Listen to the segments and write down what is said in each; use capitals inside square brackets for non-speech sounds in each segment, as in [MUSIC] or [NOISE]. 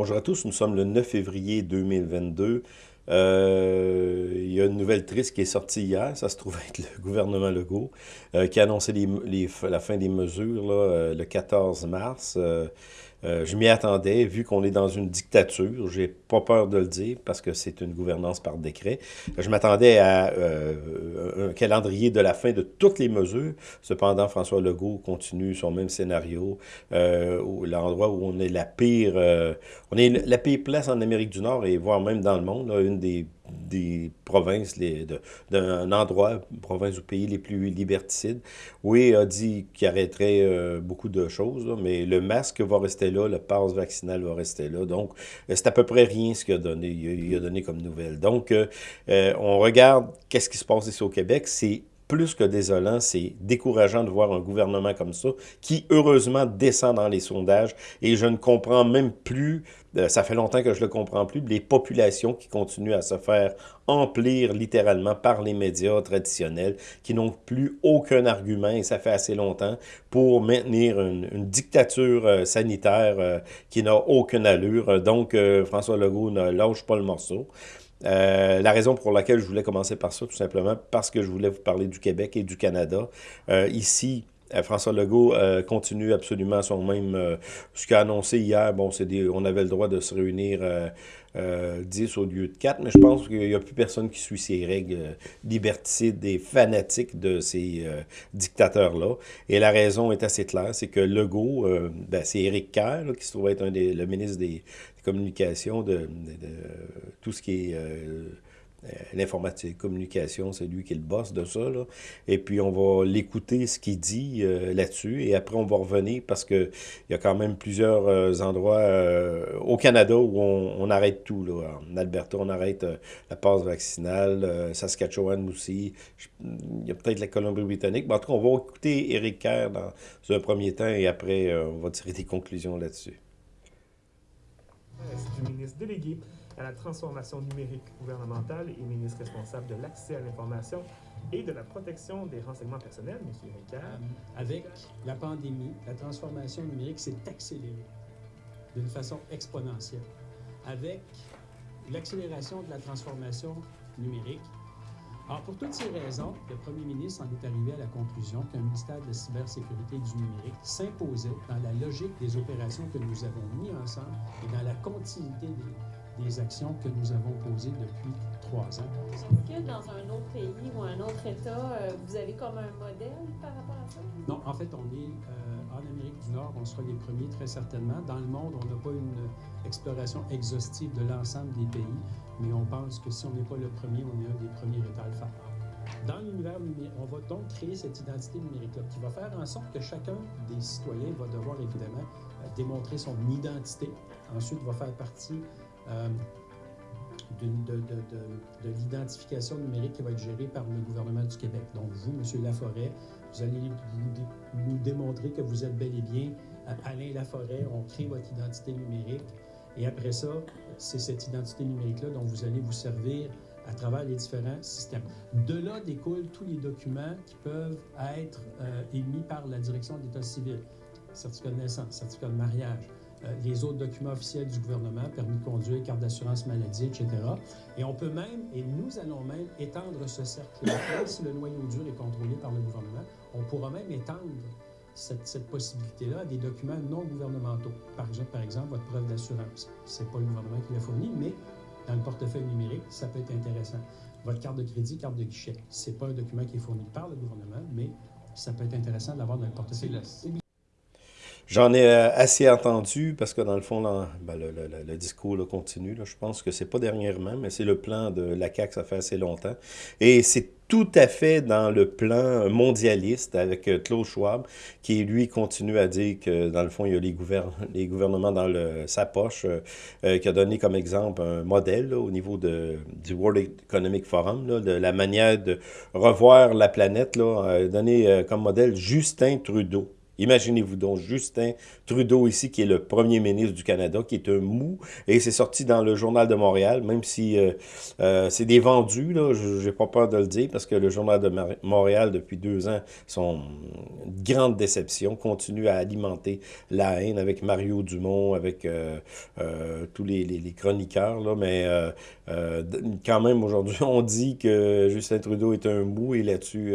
Bonjour à tous, nous sommes le 9 février 2022. Euh, il y a une nouvelle triste qui est sortie hier, ça se trouve [LAUGHS] être le gouvernement Legault, euh, qui a annoncé la fin des mesures euh, le 14 mars. Euh, je m'y attendais, vu qu'on est dans une dictature, j'ai pas peur de le dire, parce que c'est une gouvernance par décret. Je m'attendais à euh, un calendrier de la fin de toutes les mesures. Cependant, François Legault continue son même scénario, euh, l'endroit où on est la pire, on est la pire place en Amérique du Nord, et voire même dans le monde, une des des provinces, d'un endroit, province ou pays les plus liberticides. Oui, a dit qu'il arrêterait euh, beaucoup de choses, mais le masque va rester là, le passe vaccinal va rester là. Donc, euh, c'est à peu près rien ce qu'il a donné, il a, donné comme nouvelle. Donc, euh, on regarde qu'est-ce qui se passe ici au Québec. C'est plus que désolant, c'est décourageant de voir un gouvernement comme ça, qui heureusement descend dans les sondages, et je ne comprends même plus, euh, ça fait longtemps que je ne le comprends plus, les populations qui continuent à se faire emplir littéralement par les médias traditionnels, qui n'ont plus aucun argument, et ça fait assez longtemps, pour maintenir une, dictature euh, sanitaire euh, qui n'a aucune allure. Donc, François Legault ne lâche pas le morceau. Euh, la raison pour laquelle je voulais commencer par ça, tout simplement, parce que je voulais vous parler du Québec et du Canada. Euh, ici, François Legault continue absolument son même... ce qu'a annoncé hier, bon, c'est on avait le droit de se réunir 10 au lieu de 4, mais je pense qu'il n'y a plus personne qui suit ces règles liberticides et fanatiques de ces dictateurs-là. Et la raison est assez claire, c'est que Legault, ben, c'est Éric Kerr, qui se trouve être un des, le ministre des, communication, de, tout ce qui est euh, euh, l'informatique, communication, c'est lui qui est le boss de ça. Là. Et puis, on va l'écouter, ce qu'il dit euh, là-dessus. Et après, on va revenir parce qu'il y a quand même plusieurs endroits au Canada où on, arrête tout. Là. En Alberta, on arrête la passe vaccinale. Saskatchewan aussi. il y a peut-être la Colombie-Britannique. Mais en tout cas, on va écouter Éric Kerr dans un premier temps et après, on va tirer des conclusions là-dessus à la transformation numérique gouvernementale et ministre responsable de l'accès à l'information et de la protection des renseignements personnels, M. Ricard. Avec la pandémie, la transformation numérique s'est accélérée d'une façon exponentielle. Avec l'accélération de la transformation numérique, alors, pour toutes ces raisons, le premier ministre en est arrivé à la conclusion qu'un ministère de la cybersécurité et du numérique s'imposait dans la logique des opérations que nous avons mis ensemble et dans la continuité des, actions que nous avons posées depuis trois ans. Est-ce que dans un autre pays ou un autre État, euh, vous avez comme un modèle par rapport à ça? Non, en fait, on est euh, en Amérique du Nord, on sera les premiers très certainement. Dans le monde, on n'a pas une exploration exhaustive de l'ensemble des pays mais on pense que si on n'est pas le premier, on est un des premiers États à le faire. Dans l'univers numérique, on va donc créer cette identité numérique-là qui va faire en sorte que chacun des citoyens va devoir évidemment euh, démontrer son identité. Ensuite, va faire partie euh, de, de, l'identification numérique qui va être gérée par le gouvernement du Québec. Donc, vous, M. Laforêt, vous allez nous, démontrer que vous êtes bel et bien Alain Laforêt. On crée votre identité numérique. Et après ça, c'est cette identité numérique-là dont vous allez vous servir à travers les différents systèmes. De là découlent tous les documents qui peuvent être euh, émis par la direction d'État civil, certificat de naissance, certificat de mariage, les autres documents officiels du gouvernement, permis de conduire, carte d'assurance maladie, etc. Et on peut même, et nous allons même étendre ce cercle-là, [COUGHS] si le noyau dur est contrôlé par le gouvernement, on pourra même étendre cette, possibilité-là à des documents non gouvernementaux. Par exemple, par exemple votre preuve d'assurance. Ce n'est pas le gouvernement qui l'a fourni, mais dans le portefeuille numérique, ça peut être intéressant. Votre carte de crédit, carte de guichet. Ce n'est pas un document qui est fourni par le gouvernement, mais ça peut être intéressant de l'avoir dans le portefeuille. J'en ai euh, assez entendu parce que dans le fond, ben, le, discours continue. je pense que c'est pas dernièrement, mais c'est le plan de la CAQ, ça fait assez longtemps. Et c'est tout à fait dans le plan mondialiste avec euh, Klaus Schwab, qui lui continue à dire que dans le fond, il y a les, gouvernements dans sa poche, euh, qui a donné comme exemple un modèle au niveau de, du World Economic Forum, de la manière de revoir la planète, là, donné comme modèle Justin Trudeau Imaginez-vous donc Justin Trudeau ici, qui est le premier ministre du Canada, qui est un mou, et c'est sorti dans le Journal de Montréal, même si euh, euh, c'est des vendus, là, j'ai pas peur de le dire, parce que le Journal de Montréal, depuis deux ans, son grande déception, continue à alimenter la haine avec Mario Dumont, avec euh, tous les, chroniqueurs, mais quand même, aujourd'hui, [LAUGHS] on dit que Justin Trudeau est un mou, et là-dessus...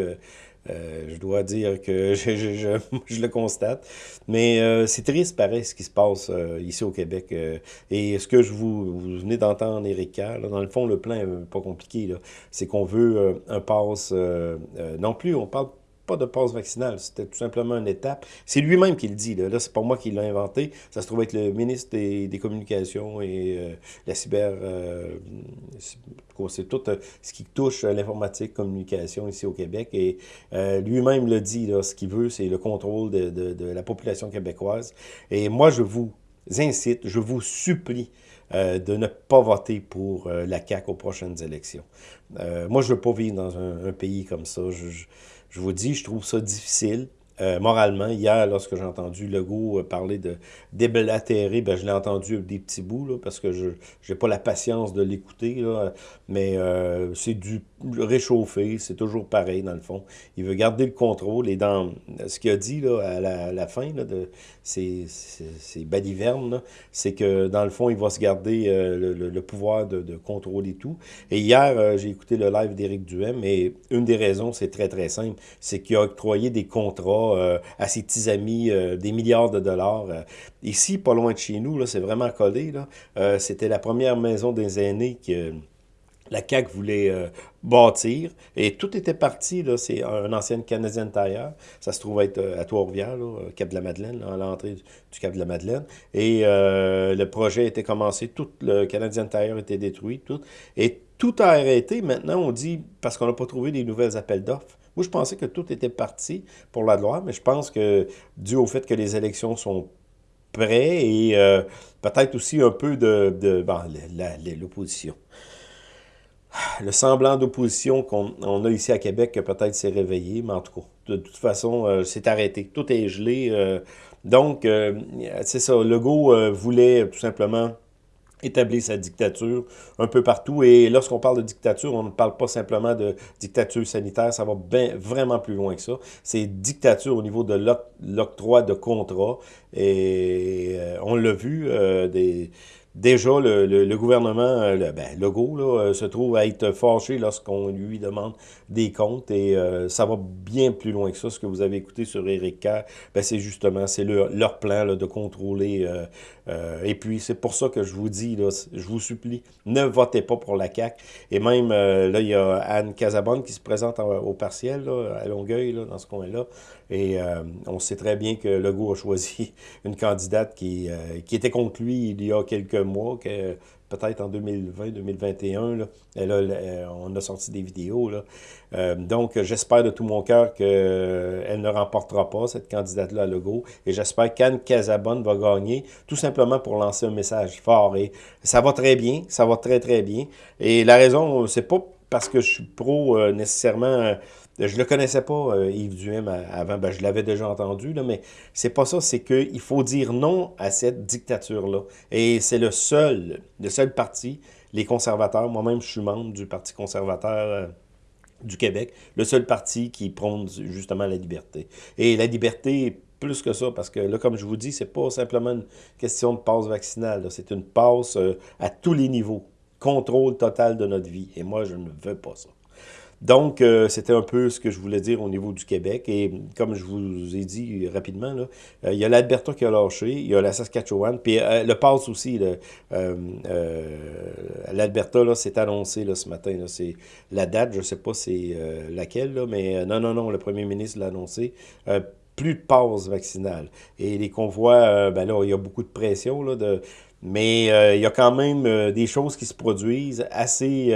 Euh, je dois dire que [LAUGHS] je, le constate. Mais euh, c'est triste, pareil, ce qui se passe euh, ici au Québec. et ce que je vous, venez d'entendre, Éric dans le fond, le plan n'est pas compliqué. C'est qu'on veut un passe... non plus, on parle pas de passe vaccinale, c'était tout simplement une étape. C'est lui-même qui le dit, là, là c'est pas moi qui l'ai inventé, ça se trouve être le ministre des, Communications et euh, la cyber... Euh, c'est tout euh, ce qui touche l'informatique, communication ici au Québec, et lui-même le dit, ce qu'il veut, c'est le contrôle de, la population québécoise. Et moi, je vous incite, je vous supplie de ne pas voter pour la CAQ aux prochaines élections. moi, je veux pas vivre dans un, pays comme ça. je vous dis, je trouve ça difficile. Euh, moralement, hier, lorsque j'ai entendu Legault euh, parler de déblatérer, ben, je l'ai entendu des petits bouts, là, parce que je n'ai pas la patience de l'écouter, mais euh, c'est du réchauffé, c'est toujours pareil, dans le fond. Il veut garder le contrôle, et dans ce qu'il a dit là, à, la, fin de ces, ces, balivernes, c'est que, dans le fond, il va se garder le, pouvoir de, de, contrôler tout. Et hier, j'ai écouté le live d'Éric Duhem, et une des raisons, c'est très, très simple, c'est qu'il a octroyé des contrats euh, à ses petits amis euh, des milliards de dollars. Euh. ici, pas loin de chez nous, c'est vraiment collé. C'était la première maison des aînés que la CAQ voulait bâtir. Et tout était parti, c'est un ancien Canadien Tire. Ça se trouve être à Trois-Rivières, Cap de la Madeleine, à l'entrée du Cap de la Madeleine. Et le projet était commencé, tout le Canadien Tire était détruit, tout. Et tout a arrêté. Maintenant, on dit, parce qu'on n'a pas trouvé des nouvelles appels d'offres. Moi, je pensais que tout était parti pour la loi, mais je pense que, dû au fait que les élections sont prêtes et euh, peut-être aussi un peu de, de l'opposition. Le semblant d'opposition qu'on a ici à Québec, peut-être s'est réveillé, mais en tout cas, de, toute façon, euh, c'est arrêté. Tout est gelé. Euh. donc, c'est ça, Legault voulait tout simplement établir sa dictature un peu partout. Et lorsqu'on parle de dictature, on ne parle pas simplement de dictature sanitaire, ça va bien, vraiment plus loin que ça. C'est dictature au niveau de l'octroi de contrats. Et euh, on l'a vu, euh, des déjà, le, gouvernement, euh, le, ben, là, euh, se trouve à être fâché lorsqu'on lui demande des comptes et euh, ça va bien plus loin que ça. Ce que vous avez écouté sur Éric Kerr, ben, c'est justement, c'est leur, leur, plan là, de contrôler. et puis, c'est pour ça que je vous dis, là, je vous supplie, ne votez pas pour la CAQ. Et même, là, il y a Anne Casabonne qui se présente au partiel, là, à Longueuil, dans ce coin-là. Et on sait très bien que Legault a choisi [LAUGHS] une candidate qui, qui était contre lui il y a quelques mois, que peut-être en 2020-2021, euh, on a sorti des vidéos. Là. Euh, donc, j'espère de tout mon cœur qu'elle euh, ne remportera pas, cette candidate-là à Legault. Et j'espère qu'Anne Casabonne va gagner, tout simplement pour lancer un message fort. Et ça va très bien, ça va très, très bien. Et la raison, c'est pas parce que je suis pro nécessairement je le connaissais pas, euh, Yves Duhem, avant. Ben, je l'avais déjà entendu, là, mais c'est pas ça. C'est qu'il faut dire non à cette dictature-là. Et c'est le seul, le seul parti, les conservateurs, moi-même, je suis membre du Parti conservateur euh, du Québec, le seul parti qui prône justement la liberté. Et la liberté, plus que ça, parce que là, comme je vous dis, c'est pas simplement une question de passe vaccinale. C'est une passe euh, à tous les niveaux. Contrôle total de notre vie. Et moi, je ne veux pas ça. Donc, euh, c'était un peu ce que je voulais dire au niveau du Québec. Et comme je vous ai dit rapidement, là, euh, il y a l'Alberta qui a lâché, il y a la Saskatchewan, puis euh, le passe aussi. L'Alberta, là, c'est annoncé là, ce matin. C'est la date, je ne sais pas c'est laquelle, là, mais non, non, non, le premier ministre l'a annoncé plus de passe vaccinale. Et les convois, ben là, il y a beaucoup de pression, là, mais il y a quand même des choses qui se produisent assez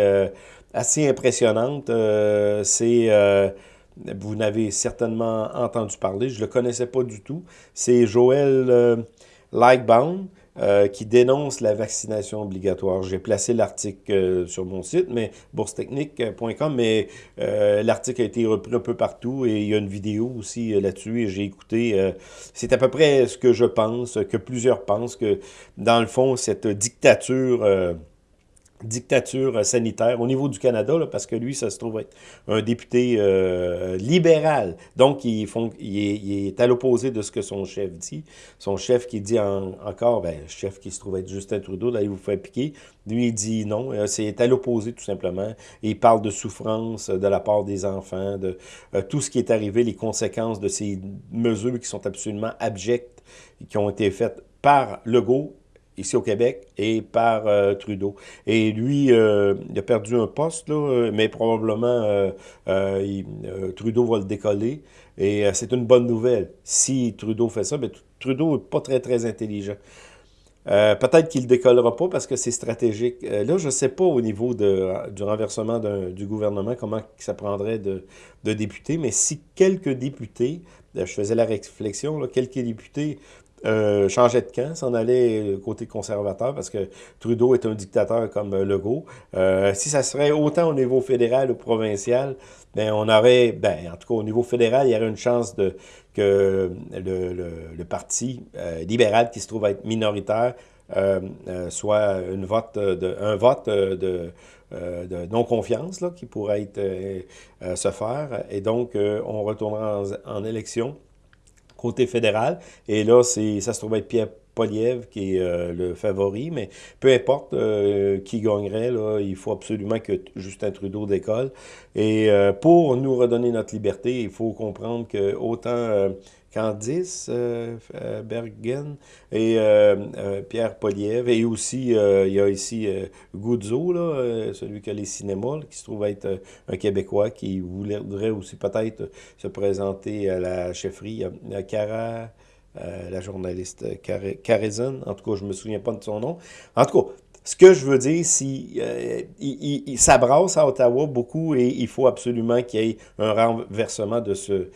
assez impressionnante. Euh, c'est, euh, vous n'avez certainement entendu parler, je ne le connaissais pas du tout. C'est Joël euh, euh, qui dénonce la vaccination obligatoire. J'ai placé l'article sur mon site, mais boursetechnique.com, mais l'article a été repris un peu partout et il y a une vidéo aussi là-dessus et j'ai écouté. C'est à peu près ce que je pense, que plusieurs pensent, que dans le fond, cette dictature dictature sanitaire au niveau du Canada, parce que lui, ça se trouve être un député euh, libéral. Donc, il, font, il, est, à l'opposé de ce que son chef dit. Son chef qui dit encore, ben, chef qui se trouve être Justin Trudeau, d'aller vous faire piquer. Lui, il dit non. Euh, c'est à l'opposé, tout simplement. il parle de souffrance de la part des enfants, de euh, tout ce qui est arrivé, les conséquences de ces mesures qui sont absolument abjectes, qui ont été faites par Legault ici au Québec et par euh, Trudeau. Et lui, euh, il a perdu un poste, là, mais probablement euh, Trudeau va le décoller. Et c'est une bonne nouvelle. Si Trudeau fait ça, mais Trudeau n'est pas très, très intelligent. Peut-être qu'il ne décollera pas parce que c'est stratégique. là, je ne sais pas au niveau de, du renversement du gouvernement comment ça prendrait de, de, députés, mais si quelques députés, je faisais la réflexion, là, quelques députés euh, changeait de camp, s'en allait côté conservateur parce que Trudeau est un dictateur comme Legault. Euh, si ça serait autant au niveau fédéral ou provincial, ben on aurait, ben en tout cas au niveau fédéral, il y aurait une chance de que le, parti euh, libéral qui se trouve être minoritaire euh, euh, soit une vote de, un vote de, non-confiance qui pourrait être, se faire. Et donc, on retournera en élection côté fédéral. Et là, ça se trouve être Pierre Poliev qui est euh, le favori, mais peu importe euh, qui gagnerait, là, il faut absolument que Justin Trudeau décolle. Et euh, pour nous redonner notre liberté, il faut comprendre que autant Candice euh, euh, Bergen et euh, Pierre Poliev. Et aussi, il y a ici Goudzo, là, celui qui a les cinémas, qui se trouve être un Québécois qui voudrait aussi peut-être se présenter à la chefferie. A Cara... la journaliste Carrison, en tout cas, je me souviens pas de son nom. En tout cas, ce que je veux dire, si il, s'abrasse à Ottawa beaucoup et il faut absolument qu'il y ait un renversement de ce,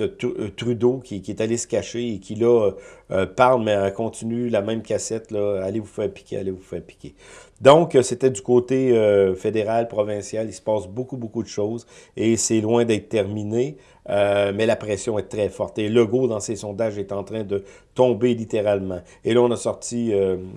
euh, Trudeau qui, est allé se cacher et qui, là, euh, parle, mais continue la même cassette, là, allez vous faire piquer, allez vous faire piquer. Donc, euh, c'était du côté fédéral, provincial, il se passe beaucoup, beaucoup de choses et c'est loin d'être terminé, mais la pression est très forte. Et Legault, dans ses sondages, est en train de tomber littéralement. Et là, on a sorti,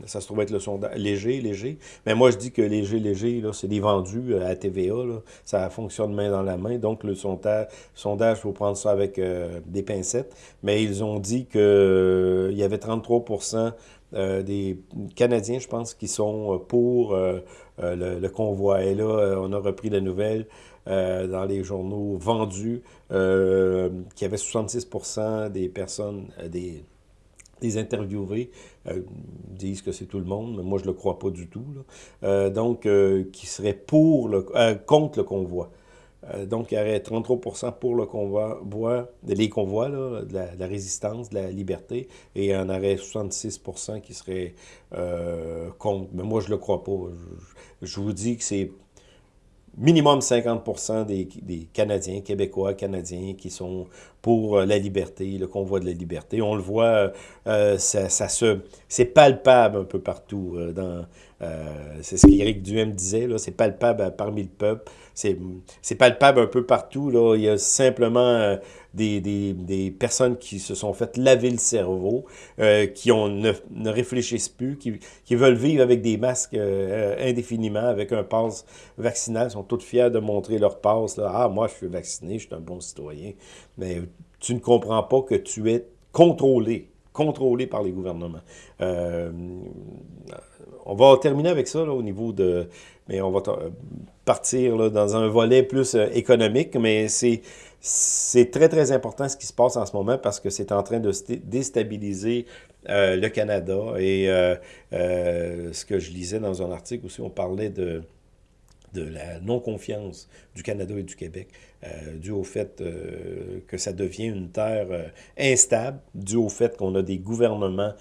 ça se trouve être le sondage léger, léger, mais moi, je dis que léger, léger, là, c'est des vendus à TVA, là, ça fonctionne main dans la main, donc le sondage, sondage, il faut prendre ça avec euh, des pincettes, mais ils ont dit qu'il euh, y avait 33% euh, des Canadiens, je pense, qui sont pour le, convoi. Et là, on a repris la nouvelle dans les journaux vendus qu'il y avait 66% des personnes, des, des interviewés disent que c'est tout le monde, mais moi je le crois pas du tout. donc, qui serait pour le, contre le convoi. Euh, donc, il y aurait 33% pour le convoi, les convois, de, la, résistance, de la liberté, et il y en aurait 66% qui serait euh, contre. Mais moi, je ne le crois pas. je vous dis que c'est minimum 50 des, des, Canadiens, Québécois, Canadiens qui sont pour euh, la liberté, le convoi de la liberté. On le voit, euh, ça, ça, se, c'est palpable un peu partout. Euh, dans, c'est ce qu'Éric Duhem disait, c'est palpable parmi le peuple. C'est palpable un peu partout. Là. Il y a simplement des, des, des, personnes qui se sont fait laver le cerveau, euh, qui ont, ne, ne, réfléchissent plus, qui, qui, veulent vivre avec des masques euh, indéfiniment, avec un passe vaccinal, sont toutes fiers de montrer leur passe. Là. Ah, moi, je suis vacciné, je suis un bon citoyen. Mais tu ne comprends pas que tu es contrôlé, contrôlé par les gouvernements. Euh, on va terminer avec ça là, au niveau de... Mais on va partir là, dans un volet plus économique, mais c'est c'est très, très important ce qui se passe en ce moment parce que c'est en train de déstabiliser euh, le Canada. Et euh, euh, ce que je lisais dans un article aussi, on parlait de, de la non-confiance du Canada et du Québec, dû au fait que ça devient une terre instable, dû au fait qu'on a des gouvernements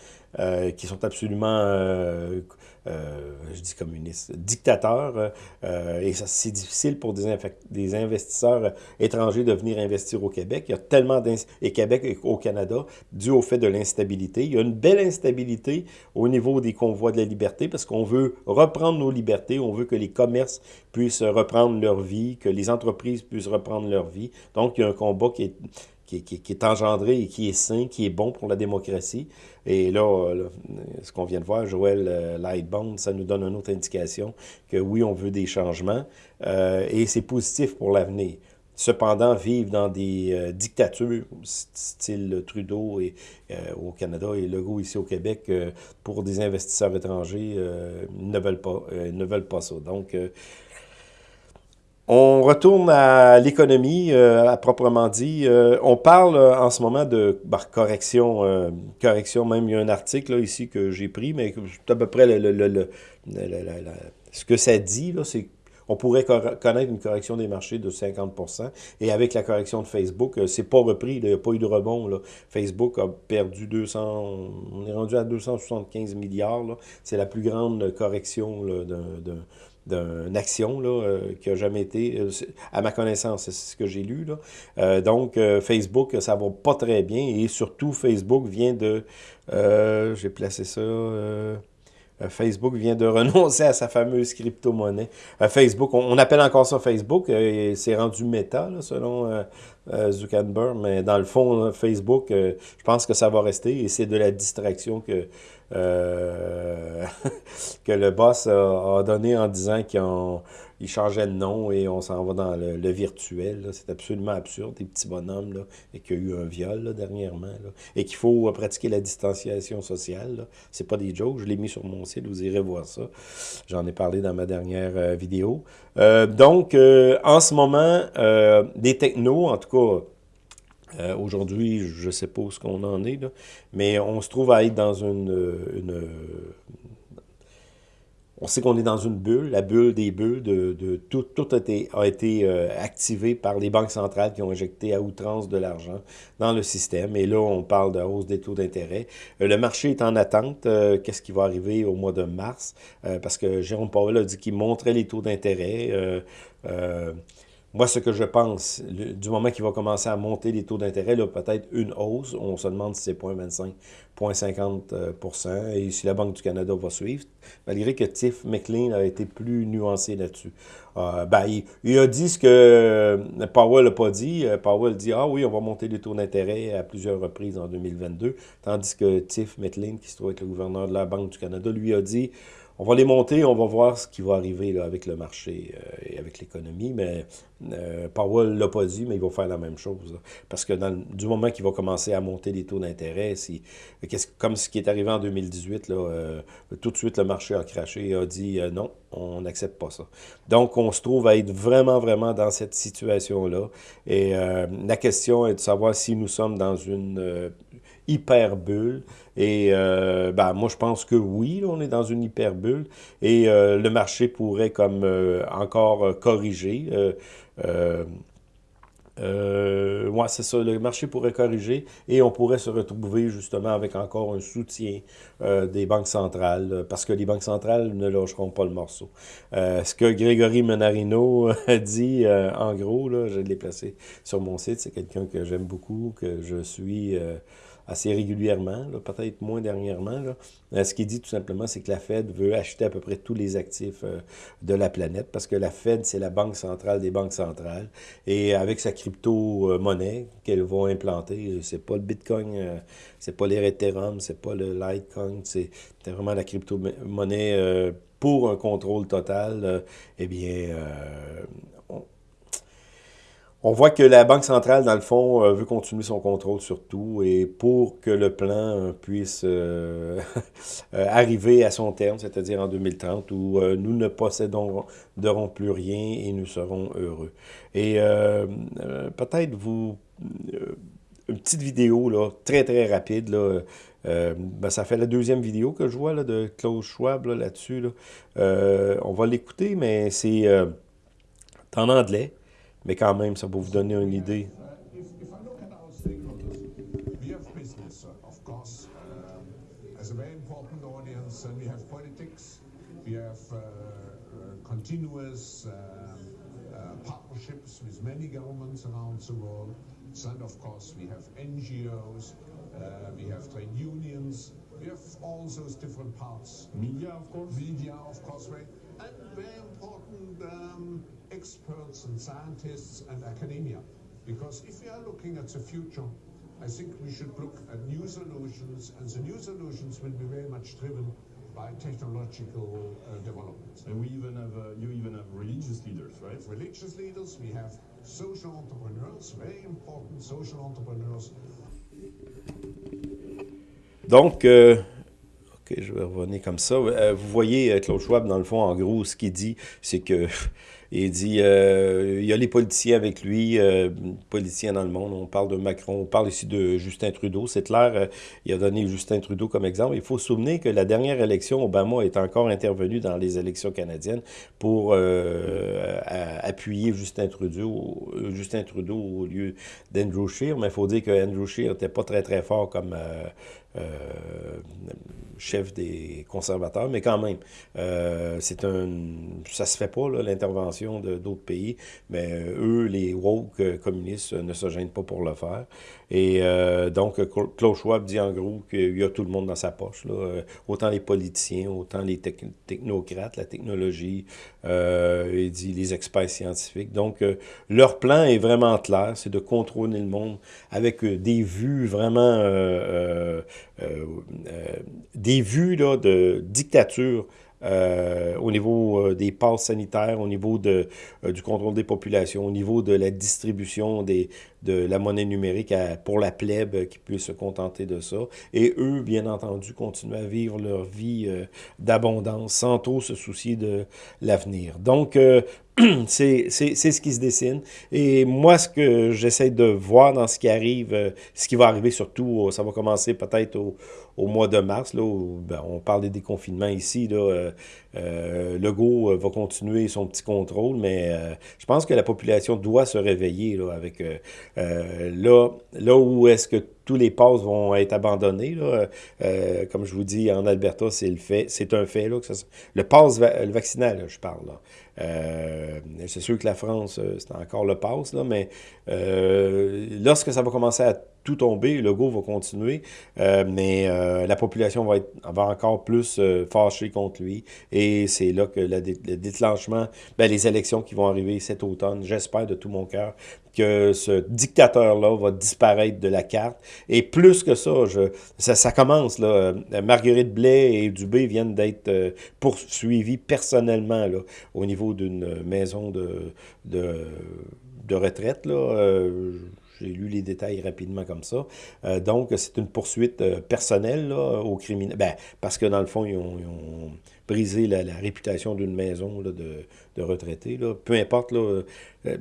qui sont absolument je dis communiste, dictateur, et c'est difficile pour des, investisseurs étrangers de venir investir au Québec. Il y a tellement et Québec et au Canada, dû au fait de l'instabilité. Il y a une belle instabilité au niveau des convois de la liberté, parce qu'on veut reprendre nos libertés, on veut que les commerces puissent reprendre leur vie, que les entreprises puissent reprendre leur vie. Donc, il y a un combat qui est qui, est engendré et qui est sain, qui est bon pour la démocratie. Et là, ce qu'on vient de voir, Joël euh, Lightbone, ça nous donne une autre indication que oui, on veut des changements euh, et c'est positif pour l'avenir. Cependant, vivre dans des euh, dictatures, style Trudeau au Canada et Legault ici au Québec, pour des investisseurs étrangers, ne veulent pas, ne veulent pas ça. Donc, on retourne à l'économie, euh, à proprement dit. Euh, on parle euh, en ce moment de correction, correction, même il y a un article ici que j'ai pris, mais c'est à peu près ce que ça dit, c'est on pourrait connaître une correction des marchés de 50% Et avec la correction de Facebook, c'est pas repris, il n'y a pas eu de rebond. Facebook a perdu 200, on est rendu à 275 milliards. C'est la plus grande correction d'un d'une action là, euh, qui a jamais été, euh, à ma connaissance, c'est ce que j'ai lu. Là. Euh, donc, Facebook, ça va pas très bien et surtout, Facebook vient de, j'ai placé ça, Facebook vient de [LAUGHS] renoncer à sa fameuse crypto-monnaie. Facebook, on, appelle encore ça Facebook, c'est rendu méta, selon Zuckerberg, mais dans le fond, Facebook, je pense que ça va rester et c'est de la distraction que euh, [LAUGHS] que le boss a, donné en disant qu'il changeait de nom et on s'en va dans le, virtuel. C'est absolument absurde, des petits bonhommes, là, et qu'il y a eu un viol dernièrement, et qu'il faut pratiquer la distanciation sociale. C'est pas des jokes, je l'ai mis sur mon site, vous irez voir ça. J'en ai parlé dans ma dernière euh, vidéo. Euh, donc, en ce moment, des technos, en tout cas, euh, aujourd'hui, je ne sais pas où ce qu'on en est, mais on se trouve à être dans une... une on sait qu'on est dans une bulle, la bulle des bulles, de, tout, a été, euh, activé par les banques centrales qui ont injecté à outrance de l'argent dans le système. Et là, on parle de hausse des taux d'intérêt. Euh, le marché est en attente. Qu'est-ce qui va arriver au mois de mars? parce que Jérôme Powell a dit qu'il montrait les taux d'intérêt. Moi, ce que je pense, du moment qu'il va commencer à monter les taux d'intérêt, peut-être une hausse, on se demande si c'est 0,25, 0,50% et si la Banque du Canada va suivre, malgré que Tiff McLean a été plus nuancé là-dessus. Euh, ben, il, a dit ce que euh, Powell n'a pas dit. Euh, Powell dit « Ah oui, on va monter les taux d'intérêt à plusieurs reprises en 2022 », tandis que Tiff McLean, qui se trouve être le gouverneur de la Banque du Canada, lui a dit on va les monter, on va voir ce qui va arriver avec le marché euh, et avec l'économie, mais euh, Powell ne l'a pas dit, mais il va faire la même chose. parce que du moment qu'il va commencer à monter les taux d'intérêt, si, comme ce qui est arrivé en 2018, là, euh, tout de suite le marché a craché et a dit non, on n'accepte pas ça. Donc, on se trouve à être vraiment, vraiment dans cette situation-là. Et la question est de savoir si nous sommes dans une hyperbulle. Et euh, ben, moi, je pense que oui, on est dans une hyperbulle. Et euh, le marché pourrait comme euh, encore corriger. Euh, c'est ça, le marché pourrait corriger et on pourrait se retrouver justement avec encore un soutien des banques centrales parce que les banques centrales ne lâcheront pas le morceau. ce que Grégory Menarino a [LAUGHS] dit, en gros, là, je l'ai placé sur mon site, c'est quelqu'un que j'aime beaucoup, que je suis assez régulièrement, peut-être moins dernièrement. Là. Euh, ce qu'il dit tout simplement, c'est que la Fed veut acheter à peu près tous les actifs euh, de la planète parce que la Fed, c'est la banque centrale des banques centrales. Et avec sa crypto-monnaie qu'elle va implanter, c'est pas le Bitcoin, euh, c'est pas les Ethereum, c'est pas le Litecoin, c'est vraiment la crypto-monnaie pour un contrôle total. eh bien, on voit que la Banque centrale, dans le fond, euh, veut continuer son contrôle sur tout et pour que le plan euh, puisse euh, [LAUGHS] arriver à son terme, c'est-à-dire en 2030, où nous ne posséderons plus rien et nous serons heureux. Et peut-être vous... une petite vidéo, là, très très rapide, là, ben, ça fait la deuxième vidéo que je vois là, de Klaus Schwab là-dessus. Là, on va l'écouter, mais c'est en anglais. Mais quand même, ça peut vous donner une idée. We have continuous uh, uh, partnerships with many governments around the world. And of course, we have NGOs, uh, we have trade unions, we have all those different parts. Media, of course. Media, of course, right? And very important um, experts and scientists and academia. Because if we are looking at the future, I think we should look at new solutions, and the new solutions will be very much driven by technological uh, developments. And we even have, uh, you even have religious leaders, right? Religious leaders, we have social entrepreneurs, very important social entrepreneurs. Donc, euh, Je vais revenir comme ça. Euh, vous voyez, euh, Claude Schwab, dans le fond, en gros, ce qu'il dit, c'est que il dit, euh, il y a les politiciens avec lui, euh, politiciens dans le monde. On parle de Macron, on parle ici de Justin Trudeau. C'est clair, euh, il a donné Justin Trudeau comme exemple. Il faut se souvenir que la dernière élection, Obama est encore intervenu dans les élections canadiennes pour euh, appuyer Justin Trudeau, Justin Trudeau au lieu d'Andrew Scheer. Mais il faut dire que Andrew Scheer n'était pas très, très fort comme chef des conservateurs, mais quand même, c'est un, ça se fait pas, l'intervention d'autres pays, mais euh, eux, les woke euh, communistes, ne se gênent pas pour le faire. Et euh, donc, Klaus Schwab dit en gros qu'il y a tout le monde dans sa poche, là, euh, autant les politiciens, autant les technocrates, la technologie, euh, il dit les experts scientifiques. Donc, euh, leur plan est vraiment clair, c'est de contrôler le monde avec des vues vraiment, des vues là, de dictature euh, au niveau euh, des passes sanitaires, au niveau de, euh, du contrôle des populations, au niveau de la distribution des, de la monnaie numérique à, pour la plèbe qui puisse se contenter de ça. Et eux, bien entendu, continuent à vivre leur vie d'abondance sans trop se soucier de l'avenir. Donc, [CLEARS THROAT] c'est ce qui se dessine. Et moi, ce que j'essaie de voir dans ce qui arrive, ce qui va arriver surtout, ça va commencer peut-être au, au mois de mars, là, où, ben, on parle des déconfinements ici, là, euh, euh, euh, va continuer son petit contrôle, mais euh, je pense que la population doit se réveiller là, avec euh, euh là, là où est-ce que tous les passes vont être abandonnés. Là. Euh, comme je vous dis, en Alberta, c'est le fait, c'est un fait. Là, que ça, le pass va, le vaccinal, je parle. Euh, c'est sûr que la France, c'est encore le pass, là, mais euh, lorsque ça va commencer à tout tomber, le go va continuer, euh, mais euh, la population va être va encore plus euh, fâchée contre lui. Et c'est là que le déclenchement, ben, les élections qui vont arriver cet automne, j'espère de tout mon cœur que ce dictateur-là va disparaître de la carte. Et plus que ça, je, ça, ça commence. Là, Marguerite Blais et Dubé viennent d'être euh, poursuivis personnellement là, au niveau d'une maison de, de, de retraite. Là. J'ai lu les détails rapidement comme ça. Euh, donc, c'est une poursuite euh, personnelle là, aux criminels. Ben, parce que dans le fond, ils ont, brisé la, réputation d'une maison de, de retraités. Là. Peu importe, là, euh,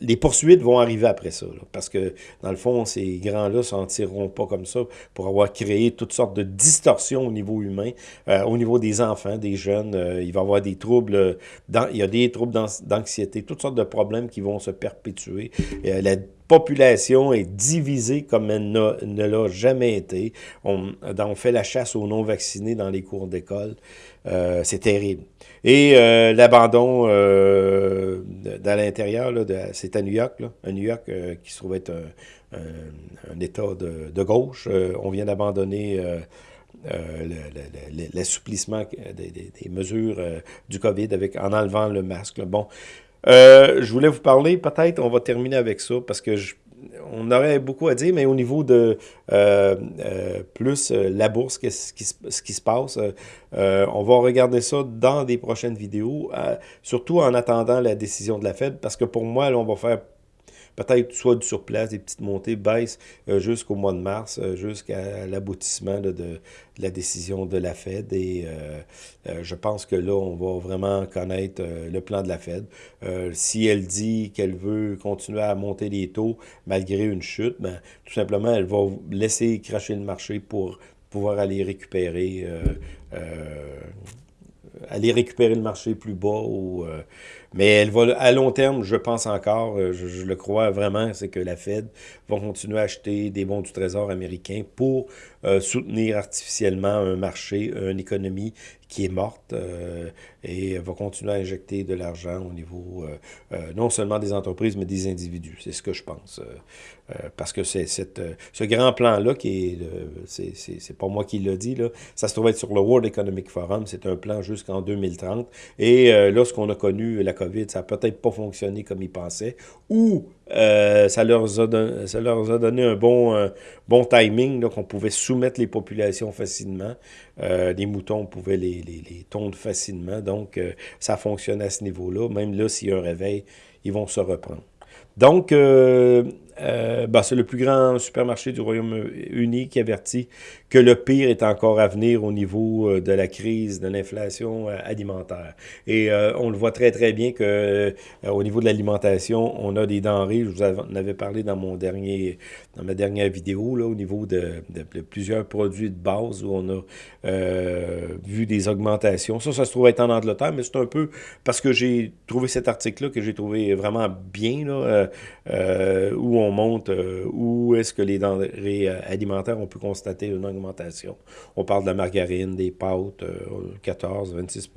les poursuites vont arriver après ça. Parce que, dans le fond, ces grands-là s'en tireront pas comme ça pour avoir créé toutes sortes de distorsions au niveau humain, au niveau des enfants, des jeunes. Il va y avoir des troubles, il y a des troubles d'anxiété, toutes sortes de problèmes qui vont se perpétuer. la population est divisée comme elle ne l'a jamais été. On, fait la chasse aux non-vaccinés dans les cours d'école. Euh, c'est terrible. Et euh, l'abandon euh, dans l'intérieur, c'est à New York, là, à New York euh, qui se trouve être un, État de, gauche. On vient d'abandonner l'assouplissement des, mesures du COVID avec, en enlevant le masque. Bon, euh, je voulais vous parler, peut-être, on va terminer avec ça, parce que on aurait beaucoup à dire, mais au niveau de euh, euh, plus la bourse, ce qui, qui se passe, on va regarder ça dans des prochaines vidéos, surtout en attendant la décision de la Fed, parce que pour moi, là, on va faire peut-être soit du surplace, des petites montées, baisses euh, jusqu'au mois de mars, euh, jusqu'à l'aboutissement de, la décision de la Fed. Et euh, je pense que là, on va vraiment connaître le plan de la Fed. si elle dit qu'elle veut continuer à monter les taux malgré une chute, ben, tout simplement, elle va laisser cracher le marché pour pouvoir aller récupérer aller récupérer le marché plus bas. Ou, mais elle va, à long terme, je pense encore, euh, je, le crois vraiment, c'est que la Fed va continuer à acheter des bons du Trésor américain pour euh, soutenir artificiellement un marché, une économie qui est morte et va continuer à injecter de l'argent au niveau non seulement des entreprises, mais des individus. C'est ce que je pense. parce que c'est ce grand plan-là, qui est, c'est pas moi qui l'a dit, là, ça se trouve être sur le World Economic Forum, c'est un plan jusqu'en 2030. Et lorsqu'on a connu la COVID, ça n'a peut-être pas fonctionné comme ils pensaient, ou euh, ça, leur a donné, un bon, euh, bon timing, qu'on pouvait soumettre les populations facilement. Euh, les moutons, on pouvait les, les, les tondre facilement. Donc, euh, ça fonctionne à ce niveau-là. Même là, s'il y a un réveil, ils vont se reprendre. Donc, euh, ben, c'est le plus grand supermarché du Royaume-Uni qui avertit que le pire est encore à venir au niveau euh, de la crise de l'inflation euh, alimentaire. Et on le voit très très bien que au niveau de l'alimentation, on a des denrées, je vous en avais parlé dans mon dernier dans ma dernière vidéo là au niveau de, de, plusieurs produits de base où on a vu des augmentations. Ça ça se trouve être en Angleterre, mais c'est un peu parce que j'ai trouvé cet article là que j'ai trouvé vraiment bien là où on montre euh, où est-ce que les denrées euh, alimentaires, on peut constater une augmentation. On parle de la margarine, des pâtes, 14, 26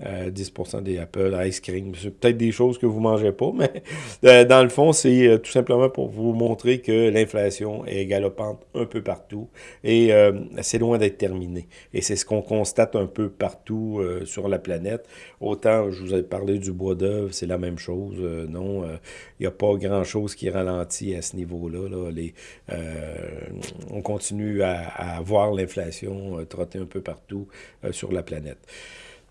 10% des Apple, ice cream. C'est peut-être des choses que vous ne mangez pas, mais [LAUGHS] euh, dans le fond, c'est euh, tout simplement pour vous montrer que l'inflation est galopante un peu partout et euh, c'est loin d'être terminé. Et c'est ce qu'on constate un peu partout sur la planète. Autant, je vous ai parlé du bois d'œuvre, c'est la même chose. non, il n'y a pas grand-chose qui ralentit à ce niveau-là. On continue à voir l'inflation trotter un peu partout sur la planète.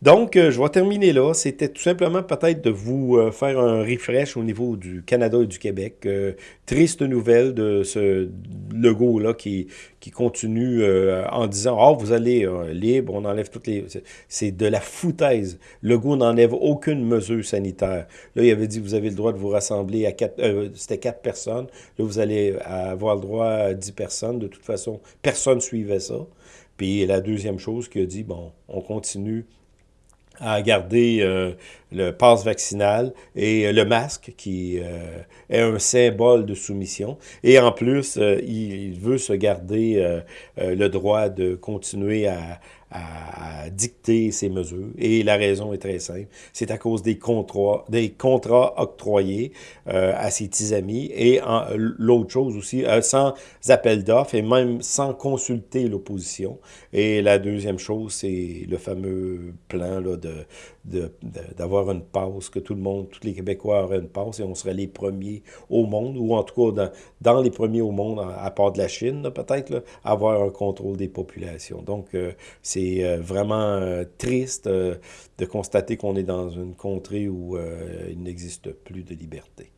Donc, euh, je vais terminer là. C'était tout simplement peut-être de vous euh, faire un refresh au niveau du Canada et du Québec. Euh, triste nouvelle de ce logo-là qui, qui continue en disant « Ah, oh, vous allez libre, on enlève toutes les... » C'est de la foutaise. Le goût n'enlève aucune mesure sanitaire. Là, il avait dit « Vous avez le droit de vous rassembler à quatre... C'était quatre personnes. Là, vous allez avoir le droit à dix personnes. De toute façon, personne ne suivait ça. Puis la deuxième chose qu'il a dit « Bon, on continue à garder euh, le passe vaccinal et euh, le masque qui euh, est un symbole de soumission. Et en plus, il, veut se garder le droit de continuer à, à, dicter ces mesures. Et la raison est très simple. C'est à cause des contrats, des contrats octroyés euh, à ses petits amis. Et l'autre chose aussi, euh, sans appel d'offres et même sans consulter l'opposition. Et la deuxième chose, c'est le fameux plan là, de, d'avoir une passe, que tout le monde, tous les Québécois auraient une passe et on serait les premiers au monde, ou en tout cas dans, dans les premiers au monde, à, part de la Chine peut-être, avoir un contrôle des populations. Donc, euh, c'est euh, vraiment euh, triste de constater qu'on est dans une contrée où il n'existe plus de liberté.